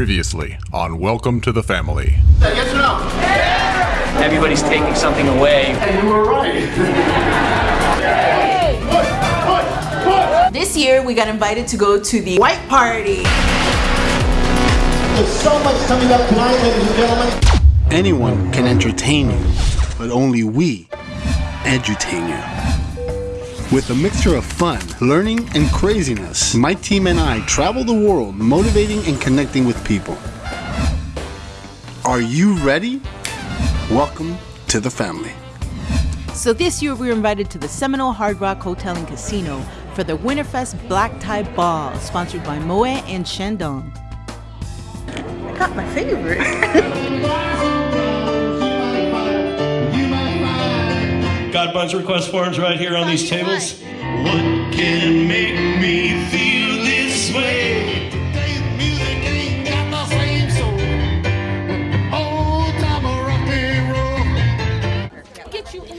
Previously on Welcome to the Family. Yes or no? Everybody's taking something away. And you were right. This year, we got invited to go to the white party. There's so much coming up tonight, ladies and gentlemen. Anyone can entertain you, but only we edutain you. With a mixture of fun, learning, and craziness, my team and I travel the world motivating and connecting with people. Are you ready? Welcome to the family. So this year, we were invited to the Seminole Hard Rock Hotel and Casino for the Winterfest Black Tie Ball, sponsored by Moët and Chandon. I got my favorite. Got a bunch request forms right here on these tables. What can make me feel this way?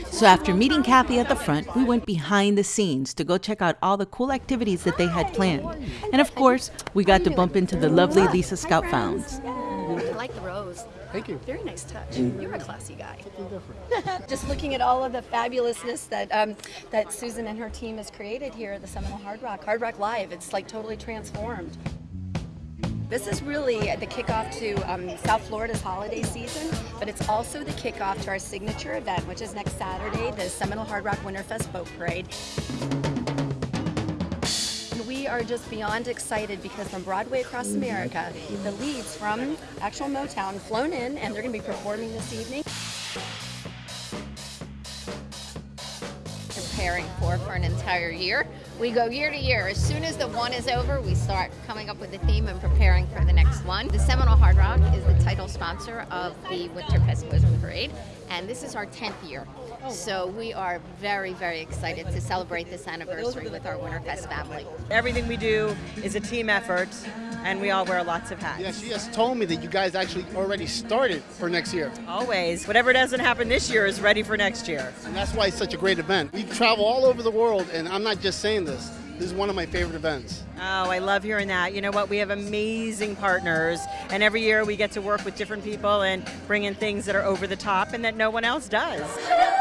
So after meeting Kathy at the front, we went behind the scenes to go check out all the cool activities that they had planned. And of course, we got to bump into the lovely Lisa Scott-Founds. Thank you. Very nice touch. You're a classy guy. Just looking at all of the fabulousness that um, that Susan and her team has created here at the Seminole Hard Rock, Hard Rock Live. It's like totally transformed. This is really the kickoff to um, South Florida's holiday season, but it's also the kickoff to our signature event, which is next Saturday, the Seminole Hard Rock Winterfest Boat Parade. We are just beyond excited because from Broadway across America, the leads from actual Motown flown in and they're going to be performing this evening. preparing for for an entire year. We go year to year. As soon as the one is over, we start coming up with a theme and preparing for the next one. The Seminole Hard Rock is the title sponsor of the Winterfest Boat Parade, and this is our 10th year. So we are very, very excited to celebrate this anniversary with our Winterfest family. Everything we do is a team effort, and we all wear lots of hats. Yeah, she just told me that you guys actually already started for next year. Always. Whatever doesn't happen this year is ready for next year. And that's why it's such a great event. We travel all over the world, and I'm not just saying this. This is one of my favorite events. Oh, I love hearing that. You know what? We have amazing partners, and every year we get to work with different people and bring in things that are over the top and that no one else does.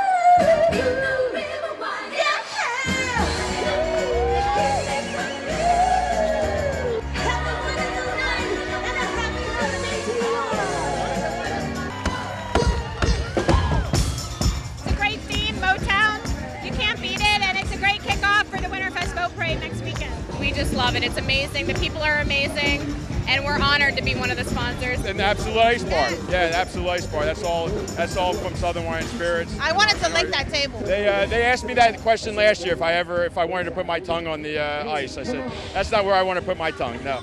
It's a great theme, Motown. You can't beat it, and it's a great kickoff for the Winterfest Boat Parade next weekend. We just love it. It's amazing. The people are amazing, and we're honored to be one of the sponsors. And the Absolut Ice Bar. Yeah, the Absolut Ice Bar. That's all. That's all from Southern Wine Spirits. I wanted to lick that table. They uh, they asked me that question last year if I ever if I wanted to put my tongue on the uh, ice. I said that's not where I want to put my tongue. No.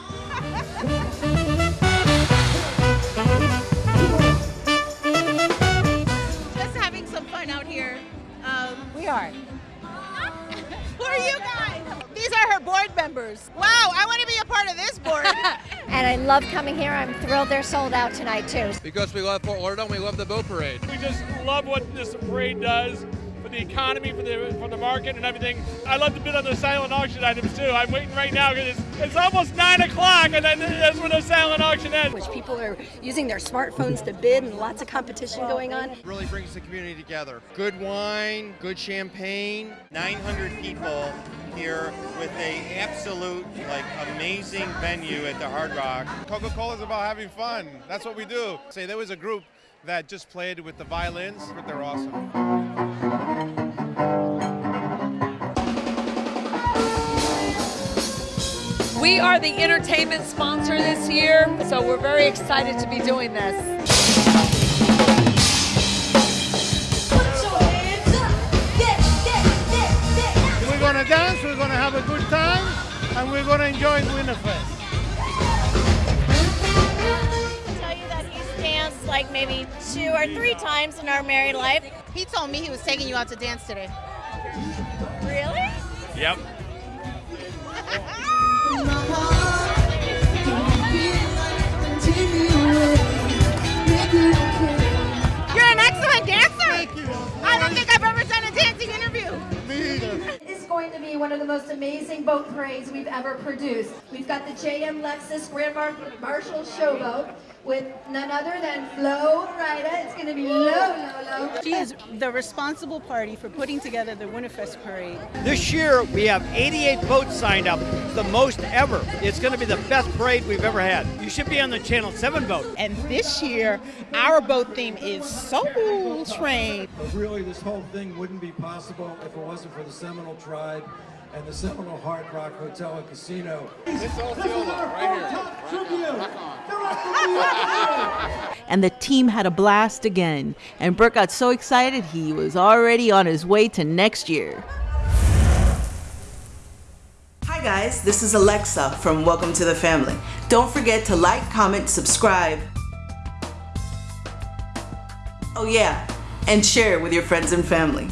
And I love coming here. I'm thrilled they're sold out tonight, too. Because we love Fort Lauderdale, we love the boat parade. We just love what this parade does for the economy, for the for the market, and everything. I love to bid on the silent auction items too. I'm waiting right now because it's, it's almost nine o'clock, and then that's when the silent auction ends. Which people are using their smartphones to bid and lots of competition going on. really brings the community together. Good wine, good champagne, 900 people here with a absolute like amazing venue at the Hard Rock. Coca-Cola is about having fun. That's what we do. Say there was a group that just played with the violins, but they're awesome. We are the entertainment sponsor this year, so we're very excited to be doing this. We're going to dance, we're going to have a good time, and we're going to enjoy Winterfest. He's like maybe two or three times in our married life. He told me he was taking you out to dance today. Really? Yep. You're an excellent dancer. I don't think I've ever done a dancing interview. Me either. This is going to be one of of the most amazing boat parades we've ever produced. We've got the JM Lexus Grand Mar Marshal Showboat with none other than Flo Rida. It's going to be low, low, low. She is the responsible party for putting together the Winterfest parade. This year we have 88 boats signed up, the most ever. It's going to be the best parade we've ever had. You should be on the Channel 7 boat. And this year, our boat theme is Soul Train. But really, this whole thing wouldn't be possible if it wasn't for the Seminole tribe and the Seminole Hard Rock Hotel and Casino. This is It's all right here. and the team had a blast again. And Burke got so excited he was already on his way to next year. Hi guys, this is Alexa from Welcome to the Family. Don't forget to like, comment, subscribe. Oh yeah, and share with your friends and family.